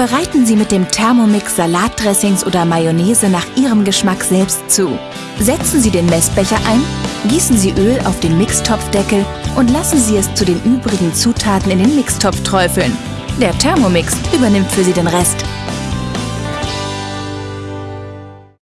Bereiten Sie mit dem Thermomix Salatdressings oder Mayonnaise nach Ihrem Geschmack selbst zu. Setzen Sie den Messbecher ein, gießen Sie Öl auf den Mixtopfdeckel und lassen Sie es zu den übrigen Zutaten in den Mixtopf träufeln. Der Thermomix übernimmt für Sie den Rest.